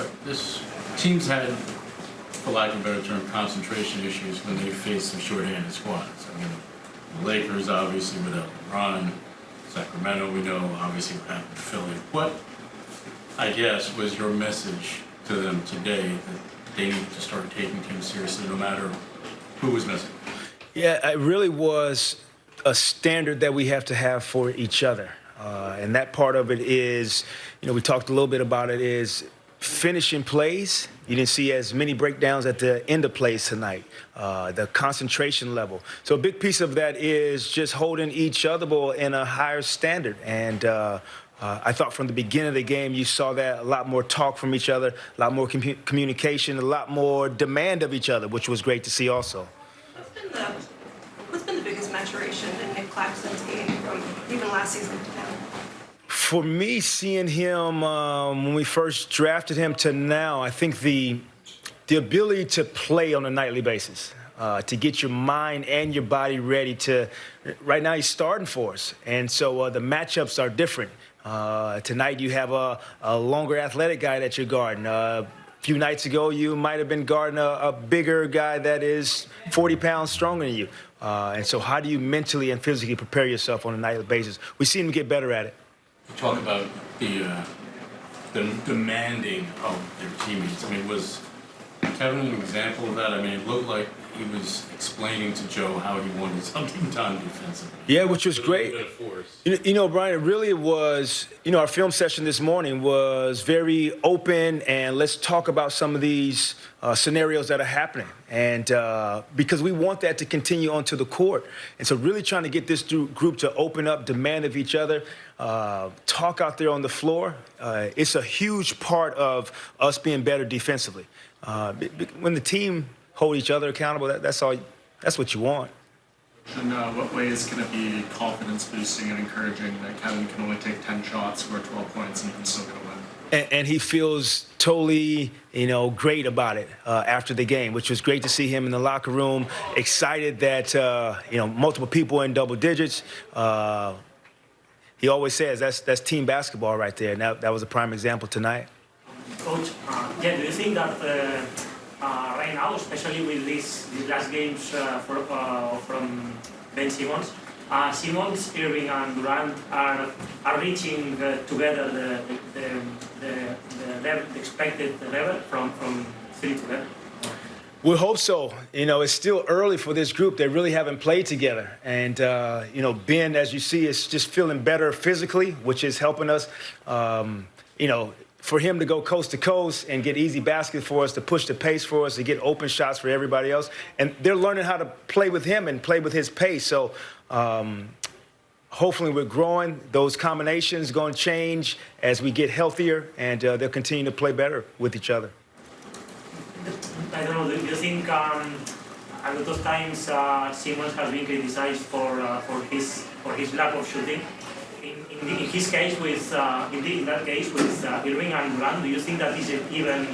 Uh, This, teams had, for lack of a better term, concentration issues when they faced some shorthanded squads. I mean, the Lakers obviously without LeBron, Sacramento, we know obviously what happened to Philly. What, I guess, was your message to them today that they need to start taking teams seriously no matter who was missing? Yeah, it really was a standard that we have to have for each other. Uh, and that part of it is, you know, we talked a little bit about it, is finishing plays. You didn't see as many breakdowns at the end of plays tonight, uh, the concentration level. So a big piece of that is just holding each other ball in a higher standard. And uh, uh, I thought from the beginning of the game, you saw that a lot more talk from each other, a lot more commu- communication, a lot more demand of each other, which was great to see also. What's been the, what's been the biggest maturation in Nic Claxton's game from even last season to now? For me, seeing him um, when we first drafted him to now, I think the the ability to play on a nightly basis, uh, to get your mind and your body ready to. Right now, he's starting for us, and so uh, the matchups are different. Uh, tonight, you have a, a longer athletic guy that you're guarding. Uh, a few nights ago, you might have been guarding a, a bigger guy that is 40 pounds stronger than you. Uh, and so, how do you mentally and physically prepare yourself on a nightly basis? We see him get better at it. Talk about the, uh, the demanding of their teammates. I mean, was Kevin an example of that? I mean, it looked like he was explaining to Joe how he wanted something done defensively. Yeah, which was great. You know, you know, Brian, it really was, you know, our film session this morning was very open and let's talk about some of these uh, scenarios that are happening. And uh, because we want that to continue onto the court. And so, really trying to get this group to open up, demand of each other, uh, talk out there on the floor. Uh, it's a huge part of us being better defensively. Uh, when the team hold each other accountable, that, that's all, that's what you want. In uh, what ways can it be confidence boosting and encouraging that Kevin can only take 10 shots, score 12 points, and you can still get a win? and, and he feels totally, you know, great about it uh, after the game, which was great to see him in the locker room, excited that uh, you know multiple people in double digits. Uh, he always says that's that's team basketball right there, and that, that was a prime example tonight. Coach, uh, yeah, do you think that uh, right now, especially with these, these last games uh, for, uh, from Ben Simmons, uh, Simmons, Irving, and Durant are, are reaching uh, together the, the, the, the, level, the expected level from, from 3 to 11? We hope so. You know, it's still early for this group. They really haven't played together. And, uh, you know, Ben, as you see, is just feeling better physically, which is helping us. Um, you know, for him to go coast to coast and get easy baskets for us, to push the pace for us, to get open shots for everybody else. And they're learning how to play with him and play with his pace. So, um, hopefully we're growing. Those combinations going to change as we get healthier, and uh, they'll continue to play better with each other. I don't know, do you think um, a lot of times uh, Simmons has been criticized for, uh, for, his, for his lack of shooting? In, in, in his case, with, uh, in, in that case, with uh, Irving and Durant, do you think that is even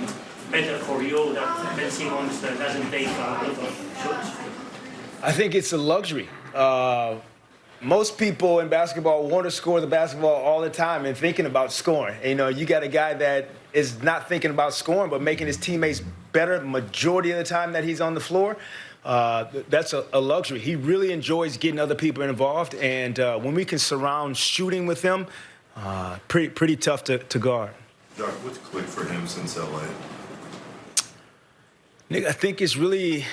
better for you that Ben Simmons doesn't take a lot of shots? I think it's a luxury. Uh, most people in basketball want to score the basketball all the time and thinking about scoring. You know, you got a guy that is not thinking about scoring, but making his teammates better majority of the time that he's on the floor. Uh, that's a, a, luxury. He really enjoys getting other people involved, and uh, when we can surround shooting with him, uh, pretty pretty tough to, to guard. Doc, what's clicked for him since LA? Nick, I think it's really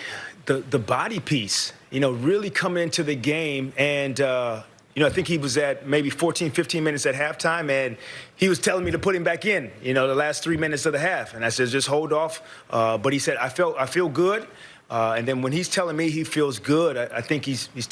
the the body piece. You know, really coming into the game and. Uh, you know, I think he was at maybe 14, 15 minutes at halftime, and he was telling me to put him back in. You know, the last three minutes of the half, and I said, just hold off. Uh, but he said, I felt, I feel good. Uh, and then when he's telling me he feels good, I, I think he's he's